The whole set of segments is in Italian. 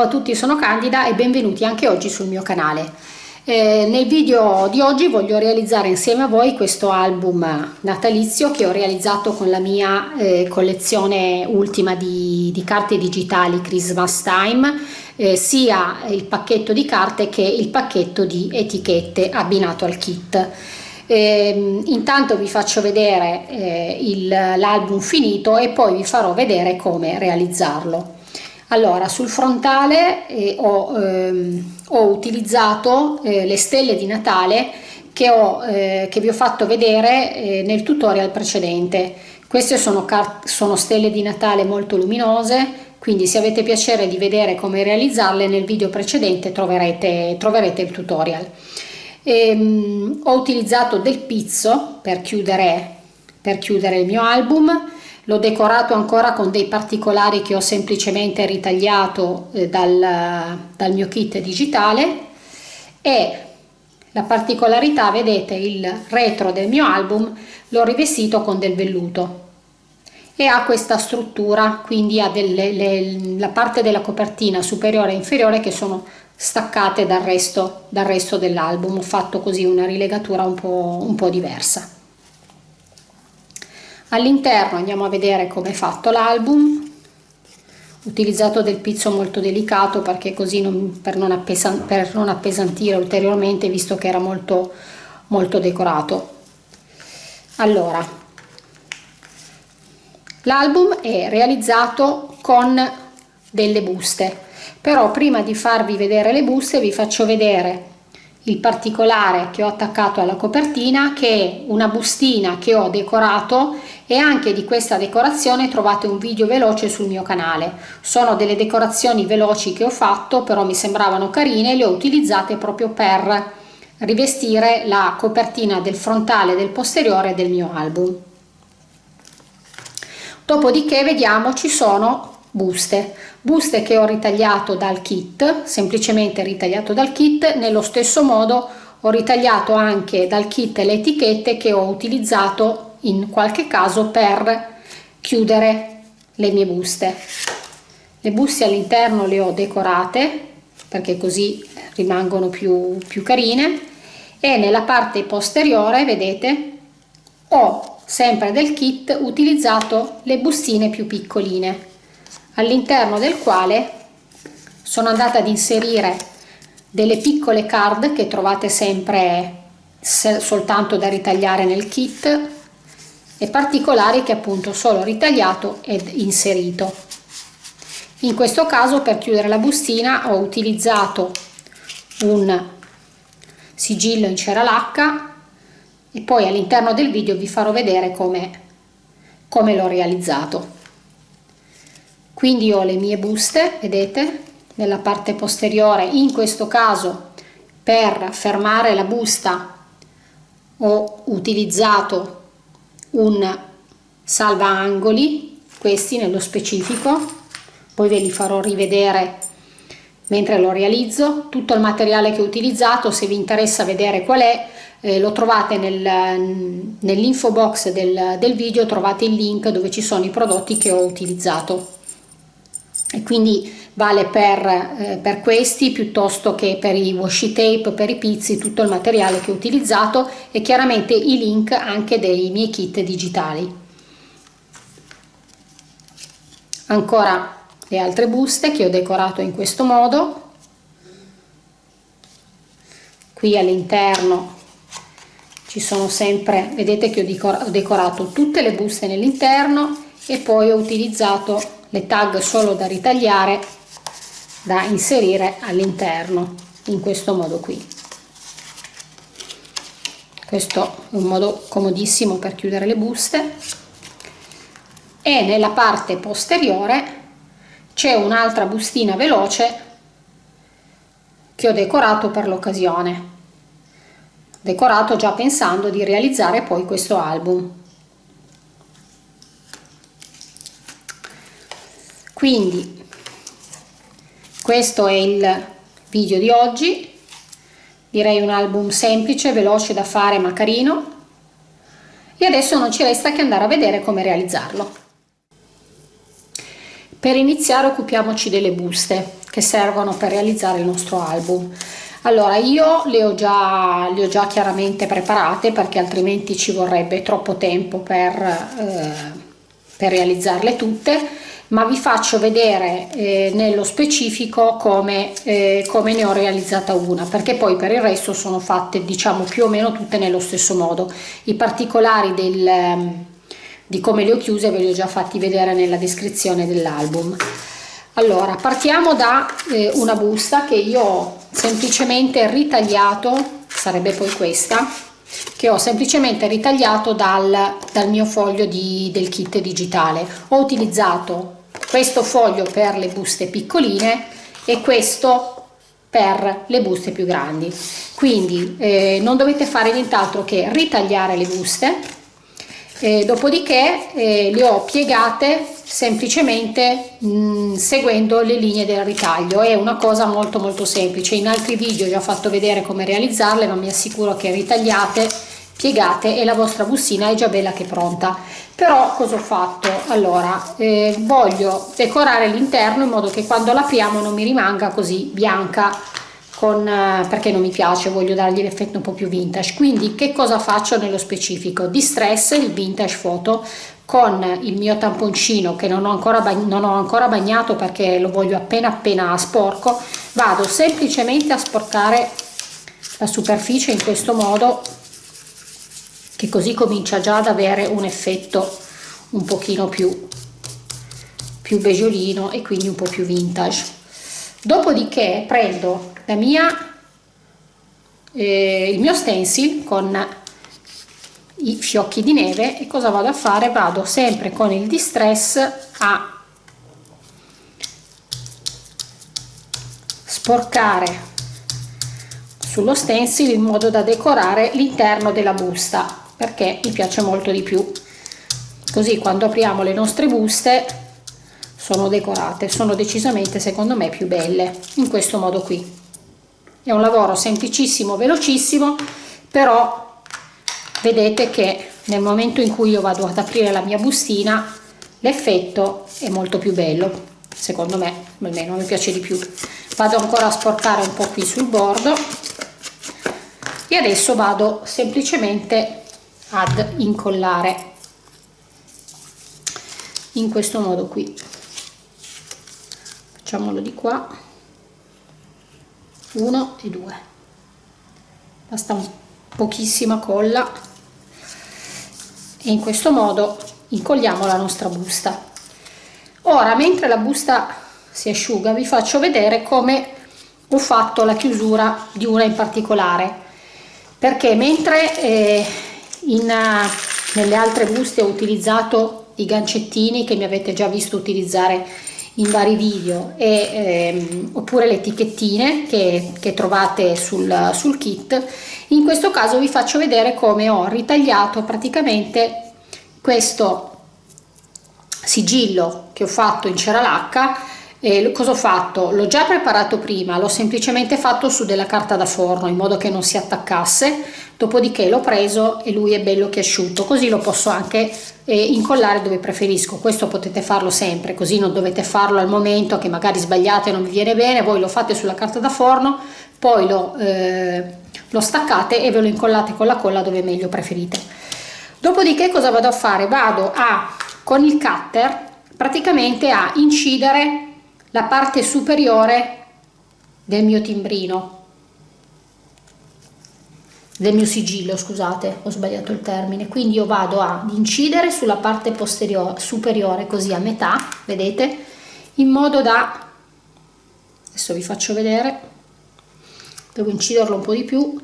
Ciao a tutti, sono Candida e benvenuti anche oggi sul mio canale. Eh, nel video di oggi voglio realizzare insieme a voi questo album natalizio che ho realizzato con la mia eh, collezione ultima di, di, carte digitali Christmas Time, eh, sia il pacchetto di carte che il pacchetto di etichette abbinato al kit. Eh, intanto vi faccio vedere eh, l'album finito e poi vi farò vedere come realizzarlo. Allora, sul frontale eh, ho, ehm, ho, utilizzato eh, le stelle di Natale che, ho, eh, che vi ho fatto vedere eh, nel tutorial precedente. Queste sono, sono stelle di Natale molto luminose, quindi se avete piacere di vedere come realizzarle nel video precedente troverete, troverete il tutorial. Ehm, ho utilizzato del pizzo per chiudere, per chiudere il mio album l'ho decorato ancora con dei particolari che ho semplicemente ritagliato eh, dal, dal mio kit digitale. E la particolarità vedete il retro del mio album l'ho rivestito con del velluto. E ha questa struttura quindi ha delle, le, la parte della copertina superiore e inferiore che sono staccate dal resto, dal resto dell'album. Ho fatto così una rilegatura un po', un po' diversa all'interno andiamo a vedere come è fatto l'album utilizzato del pizzo molto delicato perché così non, per, non per, non appesantire ulteriormente visto che era molto molto decorato. Allora l'album è realizzato con delle buste. Però prima di farvi vedere le buste vi faccio vedere il particolare che ho attaccato alla copertina che è una bustina che ho decorato e anche di questa decorazione trovate un video veloce sul mio canale. Sono delle decorazioni veloci che ho fatto però mi sembravano carine e le ho utilizzate proprio per rivestire la copertina del frontale del posteriore del mio album. Dopodiché vediamo ci sono buste. Buste che ho ritagliato dal kit semplicemente ritagliato dal kit. Nello stesso modo ho ritagliato anche dal kit le etichette che ho utilizzato in qualche caso per chiudere le mie buste. Le buste all'interno le ho decorate perché così rimangono più, più carine. E nella parte posteriore vedete ho sempre del kit utilizzato le bustine più piccoline all'interno del quale sono andata ad inserire delle piccole card che trovate sempre soltanto da ritagliare nel kit e particolari che appunto solo ritagliato ed inserito. In questo caso per chiudere la bustina ho utilizzato un sigillo in cera lacca e poi all'interno del video vi farò vedere come, come l'ho realizzato quindi ho le mie buste vedete nella parte posteriore in questo caso per fermare la busta ho utilizzato un salva angoli questi nello specifico. Poi ve li farò rivedere mentre lo realizzo. Tutto il materiale che ho utilizzato se vi interessa vedere qual è eh, lo trovate nel, nell'info box del, del video trovate il link dove ci sono i prodotti che ho utilizzato e quindi vale per, eh, per, questi piuttosto che per i washi tape, per i pizzi, tutto il materiale che ho utilizzato e chiaramente i link anche dei miei kit digitali. Ancora le altre buste che ho decorato in questo modo. Qui all'interno ci sono sempre, vedete che ho decorato tutte le buste nell'interno e poi ho utilizzato le tag solo da ritagliare da inserire all'interno in questo modo qui. Questo è un modo comodissimo per chiudere le buste. E nella parte posteriore c'è un'altra bustina veloce che ho decorato per l'occasione. Decorato già pensando di realizzare poi questo album quindi questo è il video di oggi. Direi un album semplice veloce da fare ma carino. E adesso non ci resta che andare a vedere come realizzarlo. Per iniziare occupiamoci delle buste che servono per realizzare il nostro album. Allora io le ho già, le ho già chiaramente preparate perché altrimenti ci vorrebbe troppo tempo per, eh, per realizzarle tutte ma vi faccio vedere eh, nello specifico come, eh, come, ne ho realizzata una perché poi per il resto sono fatte diciamo più o meno tutte nello stesso modo. I particolari del, ehm, di come le ho chiuse ve li ho già fatti vedere nella descrizione dell'album. Allora partiamo da eh, una busta che io ho semplicemente ritagliato sarebbe poi questa che ho semplicemente ritagliato dal, dal mio foglio di, del kit digitale. Ho utilizzato questo foglio per le buste piccoline e questo per le buste più grandi. Quindi eh, non dovete fare nient'altro che ritagliare le buste eh, dopodiché eh, le ho piegate semplicemente mh, mm, seguendo le linee del ritaglio. È una cosa molto molto semplice. In altri video ho già fatto vedere come realizzarle ma mi assicuro che ritagliate piegate e la vostra bustina è già bella che pronta. Però cosa ho fatto? Allora eh, voglio decorare l'interno in modo che quando l'apriamo non mi rimanga così bianca con, eh, perché non mi piace voglio dargli l'effetto un po più vintage. Quindi che cosa faccio nello specifico? Distress il vintage photo con il mio tamponcino che non ho ancora, non ho ancora bagnato perché lo voglio appena appena sporco. Vado semplicemente a sporcare la superficie in questo modo che così comincia già ad avere un effetto un pochino più, più beggiolino e quindi un po' più vintage. Dopodiché prendo la mia, eh, il mio stencil con i fiocchi di neve e cosa vado a fare? Vado sempre con il distress a sporcare sullo stencil in modo da decorare l'interno della busta perché mi piace molto di più. Così quando apriamo le nostre buste sono decorate sono decisamente secondo me più belle in questo modo qui. È un lavoro semplicissimo velocissimo però vedete che nel momento in cui io vado ad aprire la mia bustina l'effetto è molto più bello. Secondo me almeno mi piace di più. Vado ancora a sporcare un po' qui sul bordo e adesso vado semplicemente ad incollare in questo modo qui. Facciamolo di qua. Uno e due. Basta un pochissima colla. E in questo modo incolliamo la nostra busta. Ora mentre la busta si asciuga vi faccio vedere come ho fatto la chiusura di una in particolare. Perché mentre eh, in, eh, nelle altre buste ho utilizzato i gancettini che mi avete già visto utilizzare in vari video e, ehm, oppure le etichettine che, che trovate sul, sul kit. In questo caso vi faccio vedere come ho ritagliato praticamente questo sigillo che ho fatto in cera lacca e cosa ho fatto? L'ho già preparato prima, l'ho semplicemente fatto su della carta da forno in modo che non si attaccasse, dopodiché l'ho preso e lui è bello che è asciutto, così lo posso anche eh, incollare dove preferisco. Questo potete farlo sempre, così non dovete farlo al momento che magari sbagliate e non vi viene bene, voi lo fate sulla carta da forno, poi lo, eh, lo staccate e ve lo incollate con la colla dove meglio preferite. Dopodiché cosa vado a fare? Vado a, con il cutter, praticamente a incidere la parte superiore del mio timbrino. Del mio sigillo scusate ho sbagliato il termine. Quindi io vado ad incidere sulla parte posteriore superiore così a metà vedete? In modo da adesso vi faccio vedere devo inciderlo un po di più.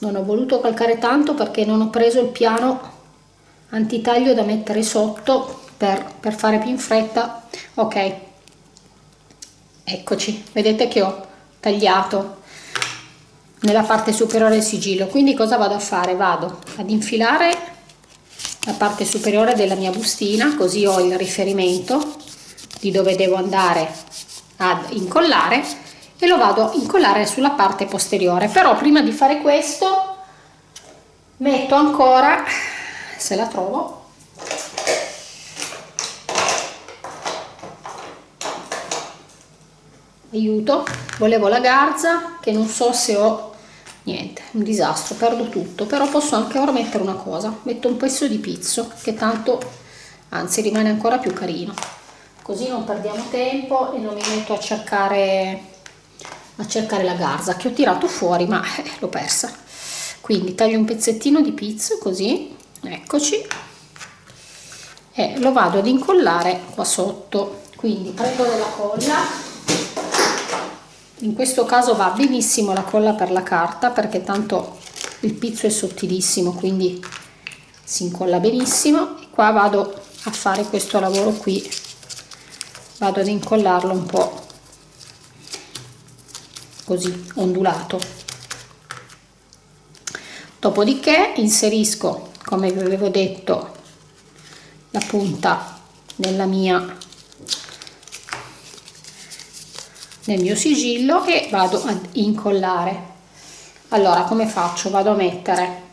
Non ho voluto calcare tanto perché non ho preso il piano antitaglio da mettere sotto per, per fare più in fretta. Ok eccoci. Vedete che ho tagliato nella parte superiore del sigillo. Quindi cosa vado a fare? Vado ad infilare la parte superiore della mia bustina così ho il riferimento di dove devo andare ad incollare e lo vado a incollare sulla parte posteriore. Però prima di fare questo metto ancora se la trovo aiuto. Volevo la garza che non so se ho niente un disastro perdo tutto però posso anche ora mettere una cosa. Metto un pezzo di pizzo che tanto anzi rimane ancora più carino. Così non perdiamo tempo e non mi metto a cercare a cercare la garza che ho tirato fuori ma eh, l'ho persa. Quindi taglio un pezzettino di pizzo così eccoci. E lo vado ad incollare qua sotto. Quindi prendo della colla in questo caso va benissimo la colla per la carta perché tanto il pizzo è sottilissimo quindi si incolla benissimo. E qua vado a fare questo lavoro qui. Vado ad incollarlo un po così ondulato. Dopodiché inserisco come vi avevo detto la punta nella mia nel mio sigillo e vado ad incollare. Allora come faccio? Vado a mettere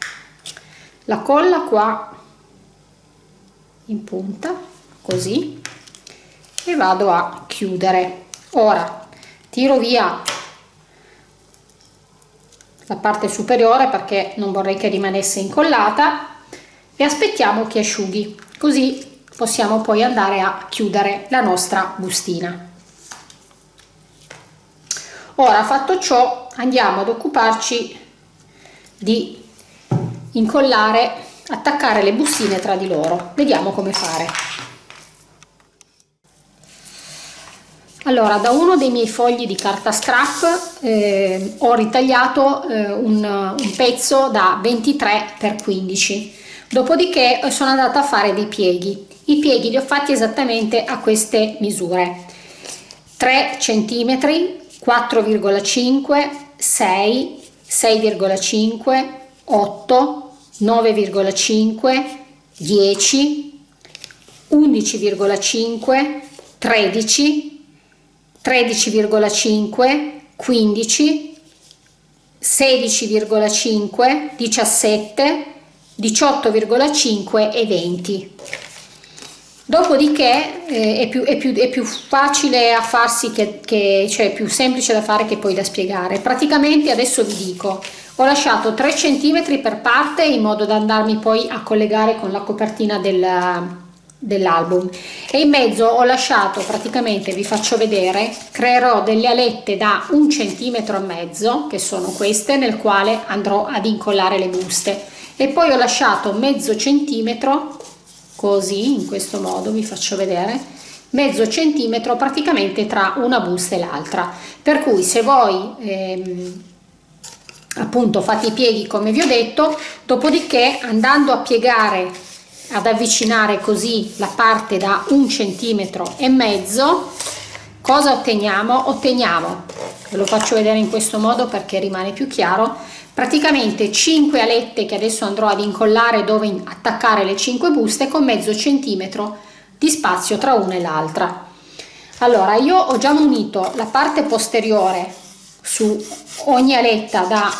la colla qua in punta così e vado a chiudere. Ora tiro via la parte superiore perché non vorrei che rimanesse incollata e aspettiamo che asciughi così possiamo poi andare a chiudere la nostra bustina ora fatto ciò andiamo ad occuparci di incollare attaccare le bustine tra di loro. Vediamo come fare. Allora da uno dei miei fogli di carta scrap eh, ho ritagliato eh, un, un pezzo da 23 x 15 dopodiché sono andata a fare dei pieghi. I pieghi li ho fatti esattamente a queste misure. 3 centimetri 4,5, 6, 6,5, 8, 9,5, 10, 11,5, 13, 13,5, 15, 16,5, 17, 18,5 e 20 dopodiché eh, è, più, è, più, è, più, facile a farsi che, che cioè più semplice da fare che poi da spiegare. Praticamente adesso vi dico ho lasciato 3 cm per parte in modo da andarmi poi a collegare con la copertina del, dell'album. E in mezzo ho lasciato praticamente vi faccio vedere creerò delle alette da un centimetro e mezzo che sono queste nel quale andrò ad incollare le buste. E poi ho lasciato mezzo centimetro così in questo modo vi faccio vedere mezzo centimetro praticamente tra una busta e l'altra. Per cui se voi ehm, appunto fate i pieghi come vi ho detto dopodiché andando a piegare ad avvicinare così la parte da un centimetro e mezzo cosa otteniamo? Otteniamo ve lo faccio vedere in questo modo perché rimane più chiaro praticamente 5 alette che adesso andrò ad incollare dove attaccare le 5 buste con mezzo centimetro di spazio tra una e l'altra. Allora io ho già munito la parte posteriore su ogni aletta da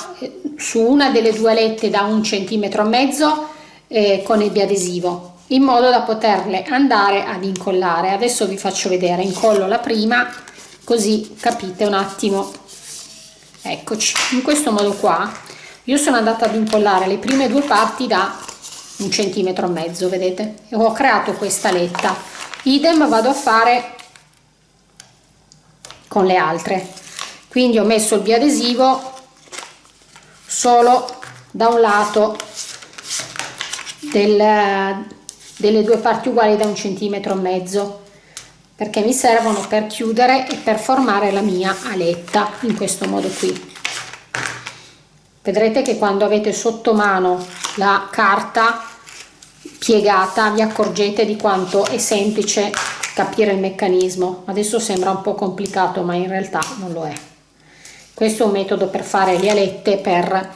su una delle due alette da un centimetro e mezzo eh, con il biadesivo in modo da poterle andare ad incollare. Adesso vi faccio vedere incollo la prima così capite un attimo. Eccoci in questo modo qua io sono andata ad incollare le prime due parti da un centimetro e mezzo vedete? E ho creato questa letta. Idem vado a fare con le altre. Quindi ho messo il biadesivo solo da un lato del, delle due parti uguali da un centimetro e mezzo perché mi servono per chiudere e per formare la mia aletta in questo modo qui vedrete che quando avete sotto mano la carta piegata vi accorgete di quanto è semplice capire il meccanismo. Adesso sembra un po' complicato ma in realtà non lo è. Questo è un metodo per fare le alette per,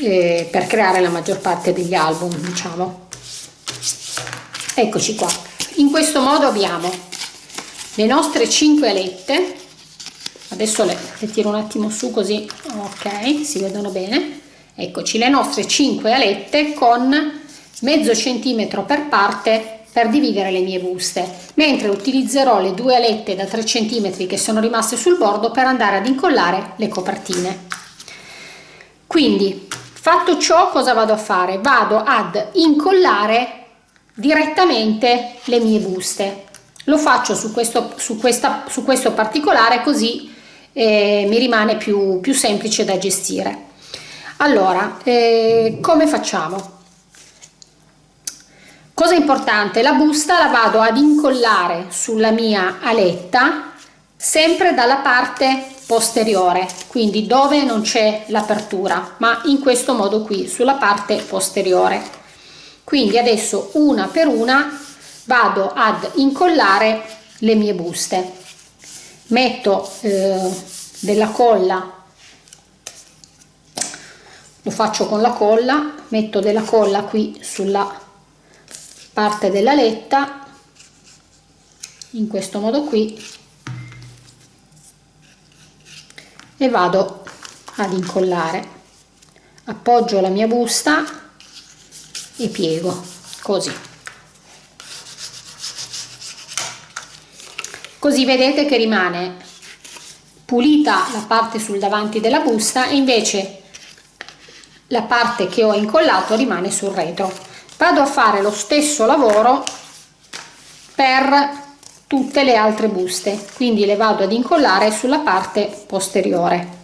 eh, per creare la maggior parte degli album diciamo. Eccoci qua. In questo modo abbiamo le nostre 5 alette adesso le, le tiro un attimo su così ok si vedono bene eccoci le nostre 5 alette con mezzo centimetro per parte per dividere le mie buste, mentre utilizzerò le due alette da 3 cm che sono rimaste sul bordo per andare ad incollare le copertine. Quindi, fatto ciò, cosa vado a fare? Vado ad incollare direttamente le mie buste. Lo faccio su questo, su questa, su questo particolare così eh, mi rimane più, più semplice da gestire. Allora, eh, come facciamo? Cosa importante, la busta la vado ad incollare sulla mia aletta sempre dalla parte posteriore, quindi dove non c'è l'apertura, ma in questo modo qui, sulla parte posteriore. Quindi adesso una per una vado ad incollare le mie buste. Metto eh, della colla lo faccio con la colla metto della colla qui sulla parte della letta in questo modo qui e vado ad incollare. Appoggio la mia busta e piego così così vedete che rimane pulita la parte sul davanti della busta e invece la parte che ho incollato rimane sul retro. Vado a fare lo stesso lavoro per tutte le altre buste quindi le vado ad incollare sulla parte posteriore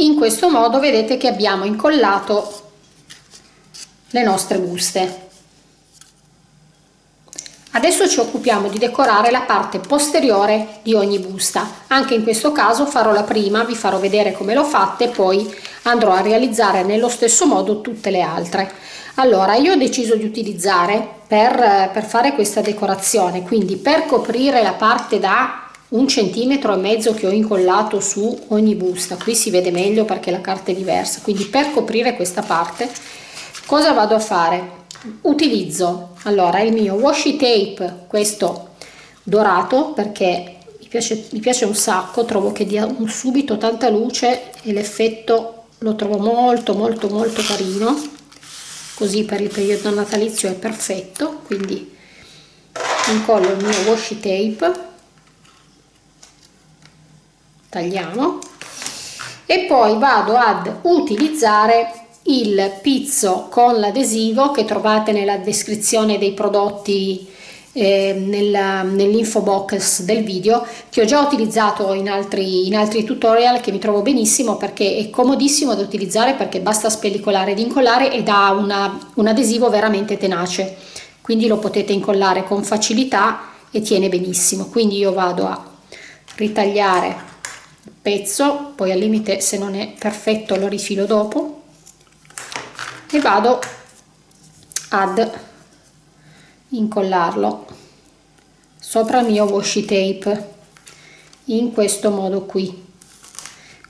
in questo modo vedete che abbiamo incollato le nostre buste. Adesso ci occupiamo di decorare la parte posteriore di ogni busta. Anche in questo caso farò la prima vi farò vedere come l'ho fatta e poi andrò a realizzare nello stesso modo tutte le altre. Allora io ho deciso di utilizzare per, per fare questa decorazione quindi per coprire la parte da un centimetro e mezzo che ho incollato su ogni busta. Qui si vede meglio perché la carta è diversa. Quindi per coprire questa parte cosa vado a fare? Utilizzo allora il mio washi tape questo dorato perché mi piace, mi piace un sacco trovo che dia un subito tanta luce e l'effetto lo trovo molto molto molto carino. Così per il periodo natalizio è perfetto quindi incollo il mio washi tape tagliamo. E poi vado ad utilizzare il pizzo con l'adesivo che trovate nella descrizione dei prodotti eh, nell'info box del video che ho già utilizzato in altri, in altri tutorial che mi trovo benissimo perché è comodissimo da utilizzare perché basta spellicolare ed incollare ed ha una, un adesivo veramente tenace. Quindi lo potete incollare con facilità e tiene benissimo. Quindi io vado a ritagliare pezzo poi al limite se non è perfetto lo rifilo dopo. E vado ad incollarlo sopra il mio washi tape in questo modo qui.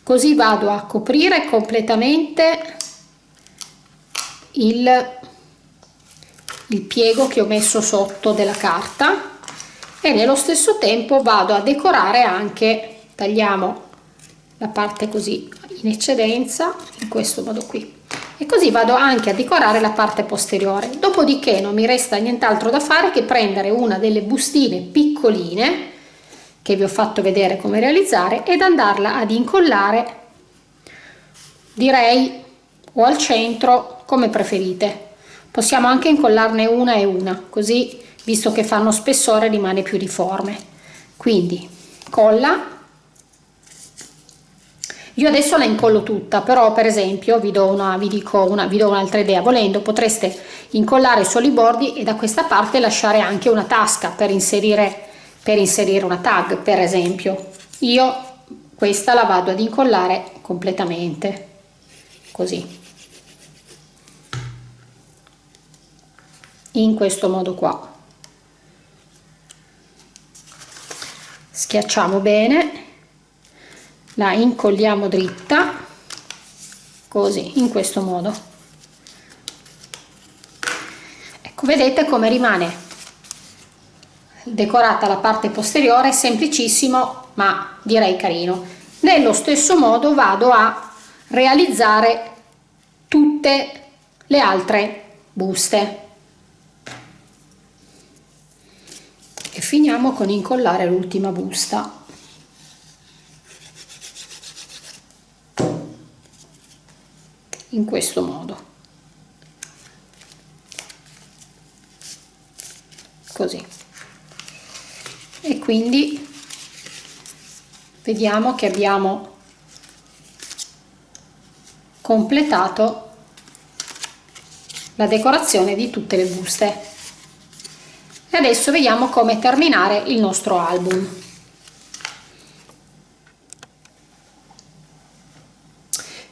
Così vado a coprire completamente il, il piego che ho messo sotto della carta e nello stesso tempo vado a decorare anche tagliamo la parte così in eccedenza in questo modo qui. E così vado anche a decorare la parte posteriore. Dopodiché non mi resta nient'altro da fare che prendere una delle bustine piccoline che vi ho fatto vedere come realizzare ed andarla ad incollare direi o al centro come preferite. Possiamo anche incollarne una e una così visto che fanno spessore rimane più uniforme quindi colla io adesso la incollo tutta, però per esempio vi do una, una, vi un'altra idea, volendo potreste incollare solo i bordi e da questa parte lasciare anche una tasca per inserire, per inserire una tag, per esempio. Io questa la vado ad incollare completamente, così. in questo modo qua schiacciamo bene la incolliamo dritta così in questo modo. Ecco vedete come rimane decorata la parte posteriore semplicissimo ma direi carino. Nello stesso modo vado a realizzare tutte le altre buste. E finiamo con incollare l'ultima busta in questo modo. Così. E quindi vediamo che abbiamo completato la decorazione di tutte le buste. E adesso vediamo come terminare il nostro album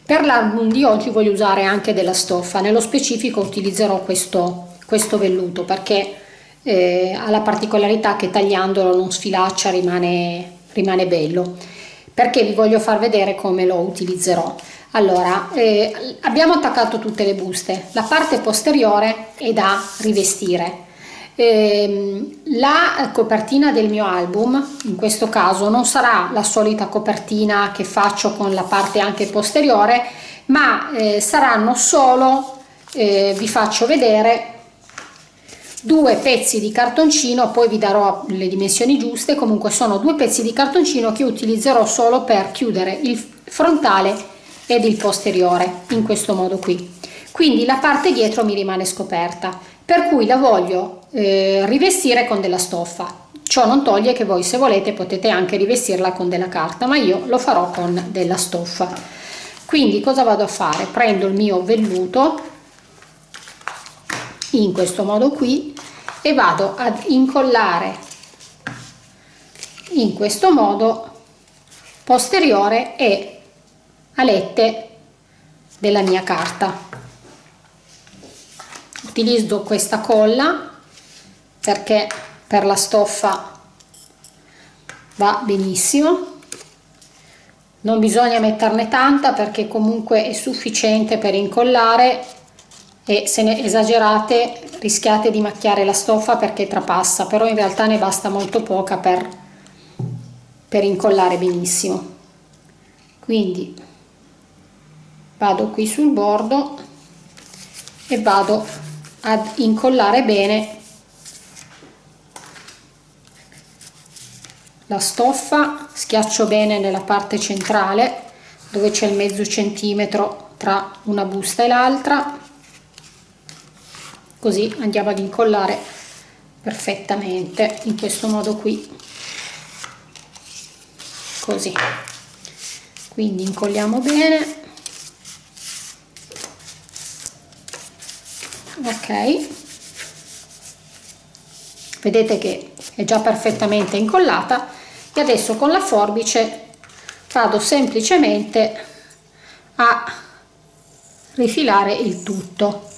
per l'album di oggi voglio usare anche della stoffa. Nello specifico utilizzerò questo, questo velluto perché eh, ha la particolarità che tagliandolo non sfilaccia rimane, rimane bello. Perché vi voglio far vedere come lo utilizzerò. Allora eh, abbiamo attaccato tutte le buste la parte posteriore è da rivestire eh, la copertina del mio album in questo caso non sarà la solita copertina che faccio con la parte anche posteriore ma eh, saranno solo eh, vi faccio vedere due pezzi di cartoncino poi vi darò le dimensioni giuste. Comunque sono due pezzi di cartoncino che utilizzerò solo per chiudere il frontale ed il posteriore in questo modo qui. Quindi la parte dietro mi rimane scoperta per cui la voglio eh, rivestire con della stoffa. Ciò non toglie che voi se volete potete anche rivestirla con della carta ma io lo farò con della stoffa. Quindi cosa vado a fare? Prendo il mio velluto in questo modo qui e vado ad incollare in questo modo posteriore e alette della mia carta. Utilizzo questa colla perché per la stoffa va benissimo. Non bisogna metterne tanta perché comunque è sufficiente per incollare e se ne esagerate rischiate di macchiare la stoffa perché trapassa però in realtà ne basta molto poca per, per incollare benissimo. Quindi vado qui sul bordo e vado ad incollare bene la stoffa schiaccio bene nella parte centrale dove c'è il mezzo centimetro tra una busta e l'altra. Così andiamo ad incollare perfettamente in questo modo qui. Così. Quindi incolliamo bene. Ok. Vedete che è già perfettamente incollata e adesso con la forbice vado semplicemente a rifilare il tutto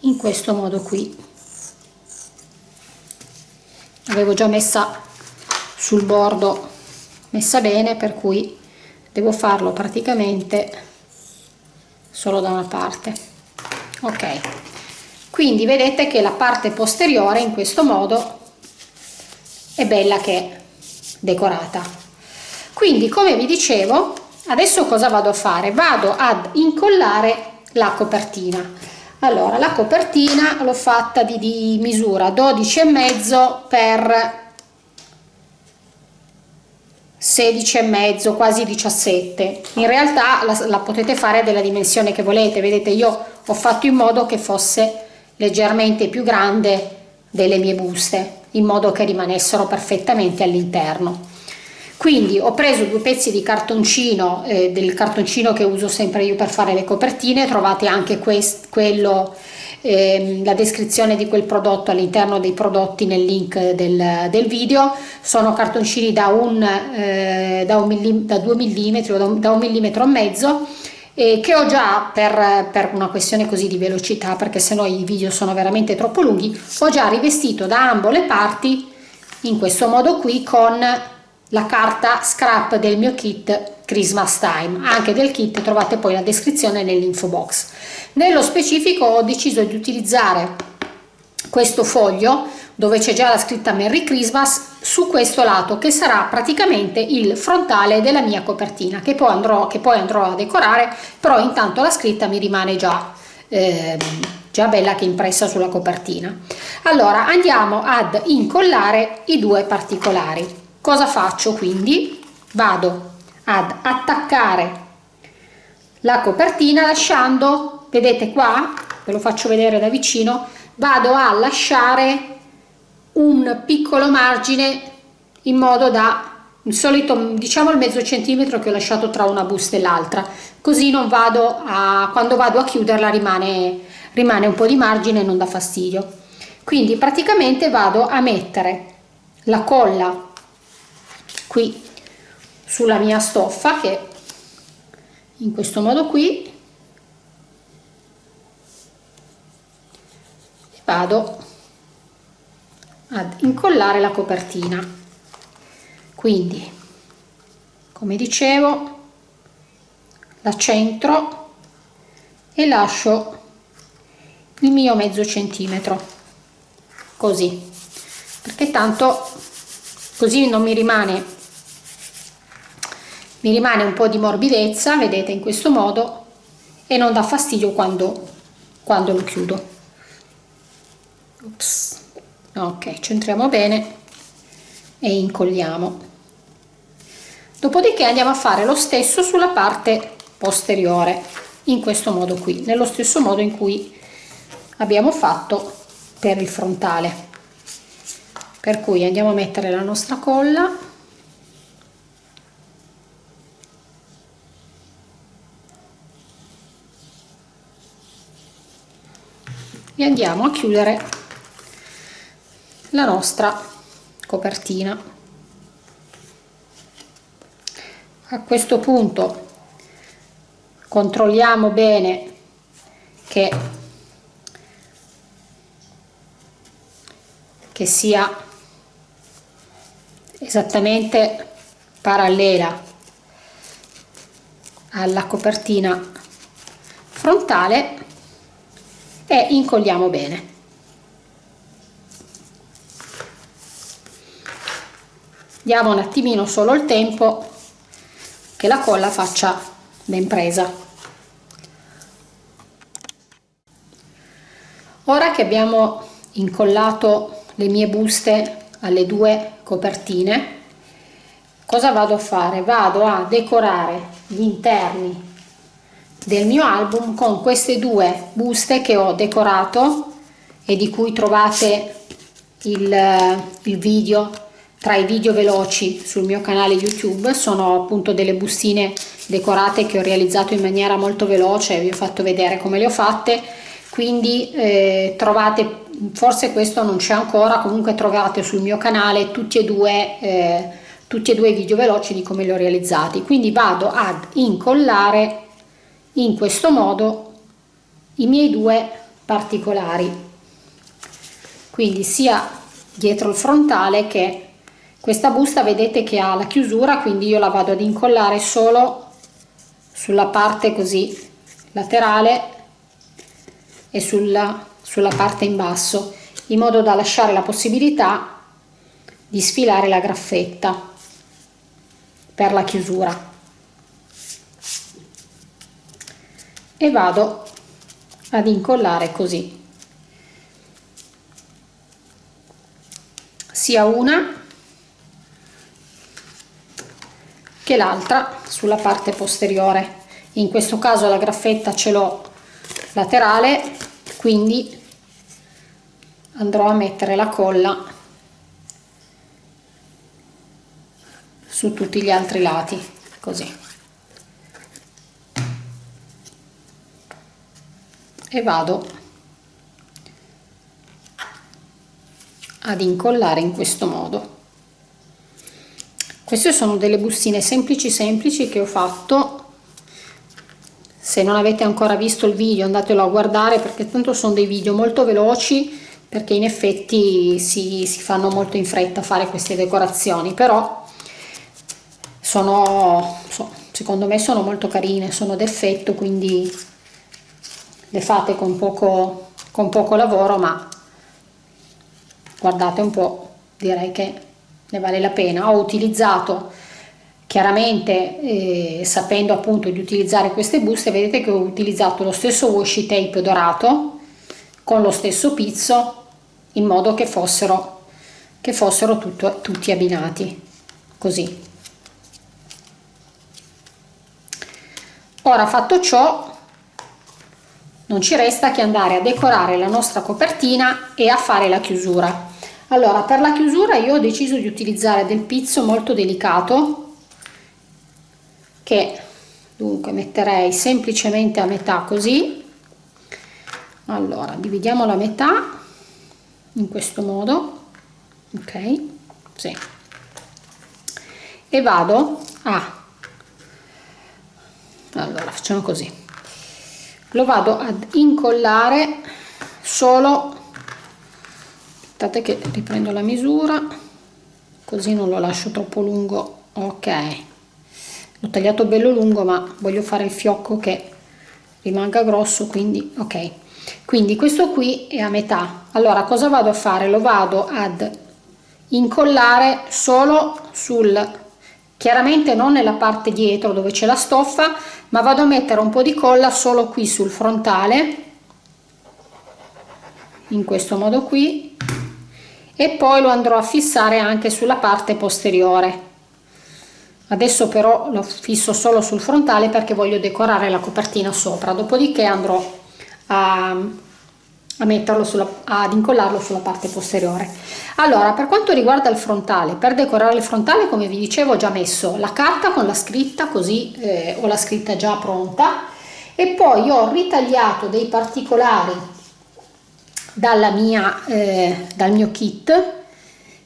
in questo modo qui. Avevo già messa sul bordo messa bene per cui devo farlo praticamente solo da una parte. Ok. Quindi vedete che la parte posteriore in questo modo è bella che decorata. Quindi come vi dicevo adesso cosa vado a fare? Vado ad incollare la copertina. Allora la copertina l'ho fatta di, di misura 12 e mezzo per 16 e mezzo quasi 17 in realtà la, la potete fare della dimensione che volete. Vedete io ho fatto in modo che fosse leggermente più grande delle mie buste in modo che rimanessero perfettamente all'interno. Quindi ho preso due pezzi di cartoncino eh, del cartoncino che uso sempre io per fare le copertine. Trovate anche quest, quello eh, la descrizione di quel prodotto all'interno dei prodotti nel link del, del video. Sono cartoncini da un eh, da un millim, da 2 mm o da un, da un millimetro e mezzo e che ho già per, per una questione così di velocità perché sennò i video sono veramente troppo lunghi ho già rivestito da ambo le parti in questo modo qui con la carta scrap del mio kit Christmas Time. Anche del kit trovate poi la descrizione nell'info box. Nello specifico ho deciso di utilizzare questo foglio dove c'è già la scritta Merry Christmas su questo lato che sarà praticamente il frontale della mia copertina che poi andrò, che poi andrò a decorare però intanto la scritta mi rimane già, eh, già bella che impressa sulla copertina. Allora andiamo ad incollare i due particolari. Cosa faccio quindi? Vado ad attaccare la copertina lasciando vedete qua? Ve lo faccio vedere da vicino. Vado a lasciare un piccolo margine in modo da il solito diciamo il mezzo centimetro che ho lasciato tra una busta e l'altra. Così non vado a quando vado a chiuderla rimane rimane un po di margine non dà fastidio. Quindi praticamente vado a mettere la colla qui sulla mia stoffa che in questo modo qui vado ad incollare la copertina. Quindi come dicevo la centro e lascio il mio mezzo centimetro così. Perché tanto così non mi rimane mi rimane un po di morbidezza vedete in questo modo e non dà fastidio quando quando lo chiudo. Ups. Ok centriamo bene e incolliamo. Dopodiché andiamo a fare lo stesso sulla parte posteriore in questo modo qui nello stesso modo in cui abbiamo fatto per il frontale. Per cui andiamo a mettere la nostra colla. E andiamo a chiudere la nostra copertina. A questo punto controlliamo bene che, che sia esattamente parallela alla copertina frontale e incolliamo bene diamo un attimino solo il tempo che la colla faccia ben presa. Ora che abbiamo incollato le mie buste alle due copertine cosa vado a fare? Vado a decorare gli interni del mio album con queste due buste che ho decorato e di cui trovate il, il video tra i video veloci sul mio canale YouTube sono appunto delle bustine decorate che ho realizzato in maniera molto veloce, vi ho fatto vedere come le ho fatte, quindi eh, trovate, forse questo non c'è ancora, comunque trovate sul mio canale tutti e due eh, tutti e due i video veloci di come li ho realizzati. Quindi vado ad incollare in questo modo i miei due particolari. Quindi sia dietro il frontale che questa busta vedete che ha la chiusura quindi io la vado ad incollare solo sulla parte così laterale e sulla, sulla parte in basso in modo da lasciare la possibilità di sfilare la graffetta per la chiusura. E vado ad incollare così. Sia una che l'altra sulla parte posteriore. In questo caso la graffetta ce l'ho laterale quindi andrò a mettere la colla su tutti gli altri lati così. E vado ad incollare in questo modo queste sono delle bustine semplici semplici che ho fatto. Se non avete ancora visto il video andatelo a guardare perché tanto sono dei video molto veloci perché in effetti si, si fanno molto in fretta a fare queste decorazioni però sono secondo me sono molto carine sono d'effetto quindi le fate con poco con poco lavoro ma guardate un po' direi che ne vale la pena. Ho utilizzato chiaramente eh, sapendo appunto di utilizzare queste buste vedete che ho utilizzato lo stesso washi tape dorato con lo stesso pizzo in modo che fossero che fossero tutto, tutti abbinati così. Ora fatto ciò non ci resta che andare a decorare la nostra copertina e a fare la chiusura allora per la chiusura io ho deciso di utilizzare del pizzo molto delicato che dunque metterei semplicemente a metà così. Allora dividiamo la metà in questo modo ok? Sì. e vado a allora facciamo così. Lo vado ad incollare solo aspettate che riprendo la misura così non lo lascio troppo lungo. Ok. L'ho tagliato bello lungo ma voglio fare il fiocco che rimanga grosso quindi ok. Quindi questo qui è a metà. Allora cosa vado a fare? Lo vado ad incollare solo sul chiaramente non nella parte dietro dove c'è la stoffa ma vado a mettere un po di colla solo qui sul frontale in questo modo qui e poi lo andrò a fissare anche sulla parte posteriore. Adesso però lo fisso solo sul frontale perché voglio decorare la copertina sopra. Dopodiché andrò a, a metterlo sulla, ad incollarlo sulla parte posteriore. Allora per quanto riguarda il frontale per decorare il frontale come vi dicevo ho già messo la carta con la scritta così eh, ho la scritta già pronta. E poi ho ritagliato dei particolari mia eh, dal mio kit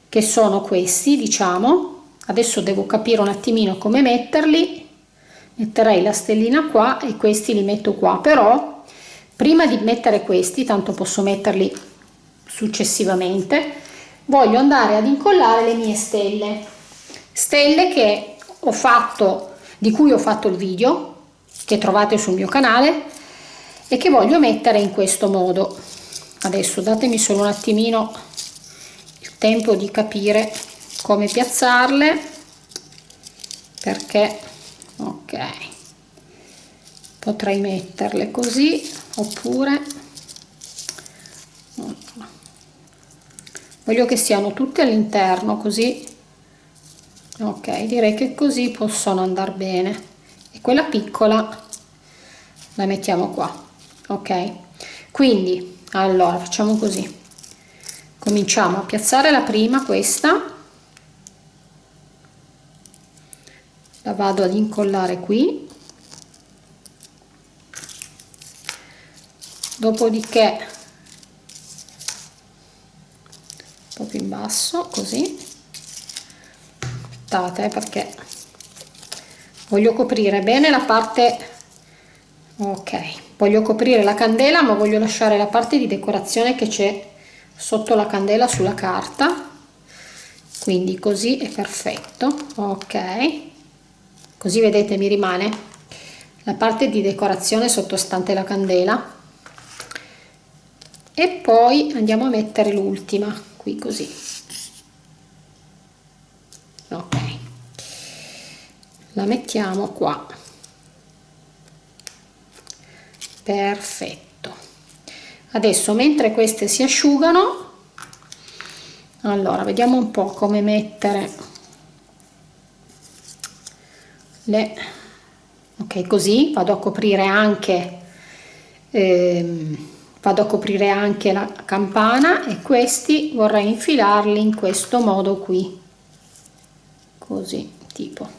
che sono questi diciamo. Adesso devo capire un attimino come metterli. Metterei la stellina qua e questi li metto qua. Però prima di mettere questi tanto posso metterli successivamente voglio andare ad incollare le mie stelle. Stelle che ho fatto di cui ho fatto il video che trovate sul mio canale e che voglio mettere in questo modo adesso datemi solo un attimino il tempo di capire come piazzarle perché ok potrei metterle così oppure voglio che siano tutte all'interno così ok direi che così possono andare bene. E quella piccola la mettiamo qua ok? Quindi allora facciamo così. Cominciamo a piazzare la prima questa. La vado ad incollare qui. Dopodiché un po' più in basso così. Aspettate eh, perché voglio coprire bene la parte ok voglio coprire la candela ma voglio lasciare la parte di decorazione che c'è sotto la candela sulla carta. Quindi così è perfetto. Ok. Così vedete mi rimane la parte di decorazione sottostante la candela. E poi andiamo a mettere l'ultima qui così. Ok. La mettiamo qua perfetto. Adesso mentre queste si asciugano allora vediamo un po' come mettere le ok così vado a coprire anche ehm, vado a coprire anche la campana e questi vorrei infilarli in questo modo qui. Così tipo.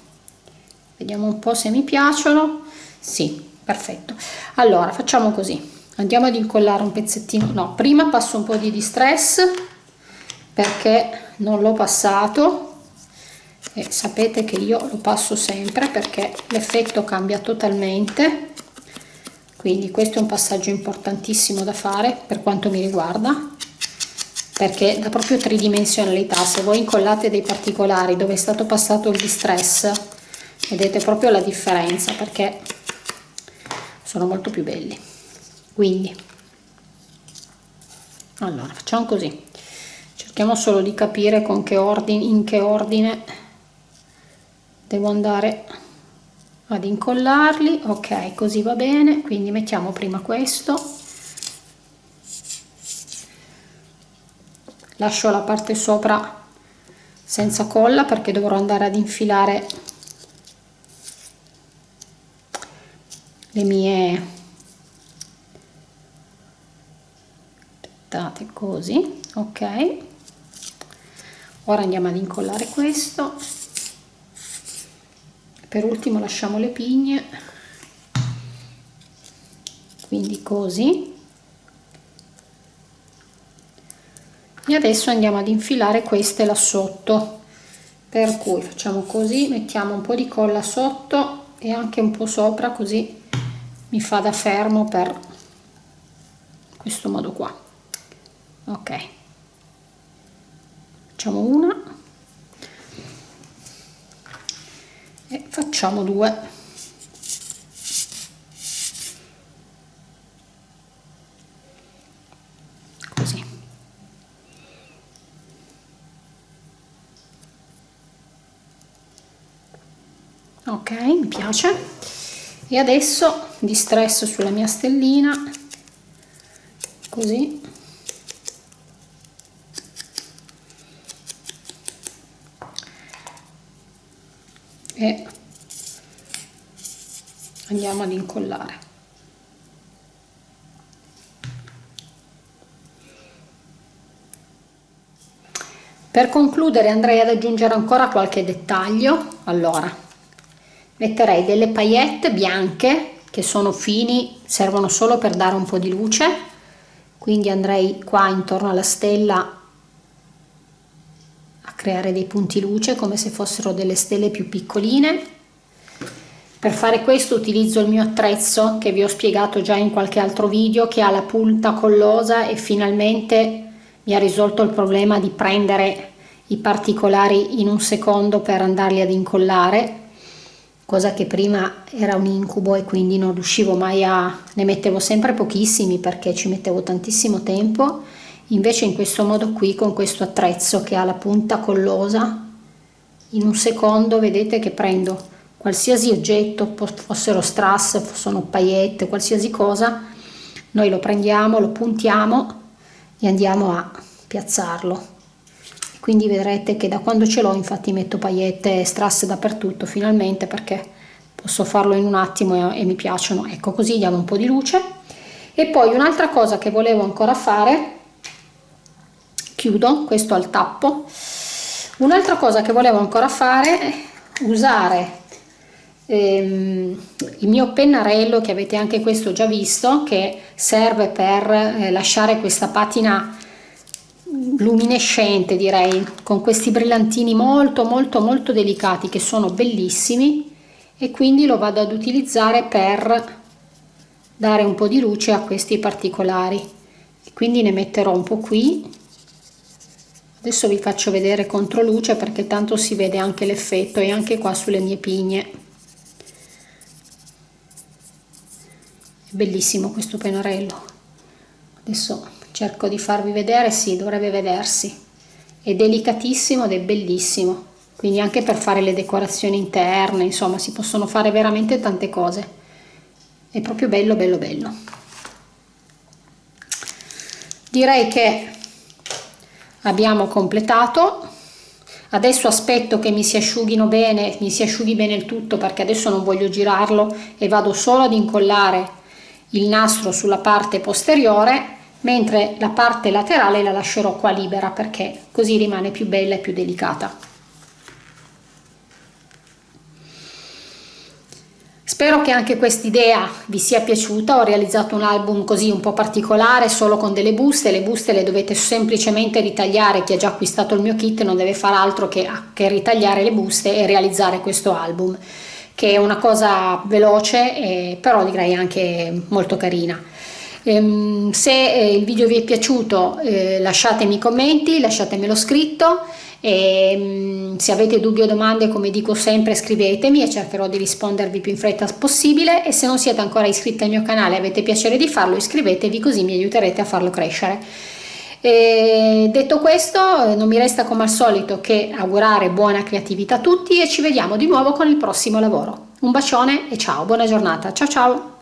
Vediamo un po se mi piacciono. Sì perfetto. Allora facciamo così. Andiamo ad incollare un pezzettino. No prima passo un po di distress perché non l'ho passato. E sapete che io lo passo sempre perché l'effetto cambia totalmente. Quindi questo è un passaggio importantissimo da fare per quanto mi riguarda perché dà proprio tridimensionalità. Se voi incollate dei particolari dove è stato passato il distress vedete proprio la differenza perché sono molto più belli. Quindi. Allora facciamo così. Cerchiamo solo di capire con che ordine in che ordine devo andare ad incollarli. Ok così va bene. Quindi mettiamo prima questo. Lascio la parte sopra senza colla perché dovrò andare ad infilare le mie aspettate così ok. Ora andiamo ad incollare questo. Per ultimo lasciamo le pigne. Quindi così. E adesso andiamo ad infilare queste là sotto. Per cui facciamo così mettiamo un po di colla sotto e anche un po sopra così mi fa da fermo per questo modo qua. Ok. Facciamo una. E facciamo due. Ok mi piace e adesso distresso sulla mia stellina. Così. E andiamo ad incollare. Per concludere andrei ad aggiungere ancora qualche dettaglio. Allora metterei delle paillette bianche che sono fini servono solo per dare un po di luce. Quindi andrei qua intorno alla stella a creare dei punti luce come se fossero delle stelle più piccoline. Per fare questo utilizzo il mio attrezzo che vi ho spiegato già in qualche altro video che ha la punta collosa e finalmente mi ha risolto il problema di prendere i particolari in un secondo per andarli ad incollare cosa che prima era un incubo e quindi non riuscivo mai a... ne mettevo sempre pochissimi perché ci mettevo tantissimo tempo, invece in questo modo qui con questo attrezzo che ha la punta collosa, in un secondo vedete che prendo qualsiasi oggetto, fossero strass, sono paillette, qualsiasi cosa, noi lo prendiamo, lo puntiamo e andiamo a piazzarlo quindi vedrete che da quando ce l'ho infatti metto paillette e strass dappertutto finalmente perché posso farlo in un attimo e, e mi piacciono. Ecco così diamo un po' di luce. E poi un'altra cosa che volevo ancora fare chiudo questo al tappo. Un'altra cosa che volevo ancora fare è usare ehm, il mio pennarello che avete anche questo già visto che serve per eh, lasciare questa patina luminescente direi con questi brillantini molto molto molto delicati che sono bellissimi e quindi lo vado ad utilizzare per dare un po' di luce a questi particolari. Quindi ne metterò un po' qui. Adesso vi faccio vedere contro luce perché tanto si vede anche l'effetto e anche qua sulle mie pigne. Bellissimo questo pennarello. Adesso cerco di farvi vedere sì dovrebbe vedersi. È delicatissimo ed è bellissimo. Quindi anche per fare le decorazioni interne insomma si possono fare veramente tante cose. È proprio bello bello bello. Direi che abbiamo completato. Adesso aspetto che mi si asciughino bene mi si asciughi bene il tutto perché adesso non voglio girarlo e vado solo ad incollare il nastro sulla parte posteriore mentre la parte laterale la lascerò qua libera perché così rimane più bella e più delicata. Spero che anche quest'idea vi sia piaciuta, ho realizzato un album così un po' particolare solo con delle buste, le buste le dovete semplicemente ritagliare, chi ha già acquistato il mio kit non deve fare altro che, che ritagliare le buste e realizzare questo album che è una cosa veloce eh, però direi anche molto carina ehm, se eh, il video vi è piaciuto eh, lasciatemi commenti lasciatemelo scritto. E, ehm, se avete dubbi o domande come dico sempre scrivetemi e cercherò di rispondervi più in fretta possibile. E se non siete ancora iscritti al mio canale e avete piacere di farlo iscrivetevi così mi aiuterete a farlo crescere. E detto questo non mi resta come al solito che augurare buona creatività a tutti e ci vediamo di nuovo con il prossimo lavoro. Un bacione e ciao buona giornata. Ciao ciao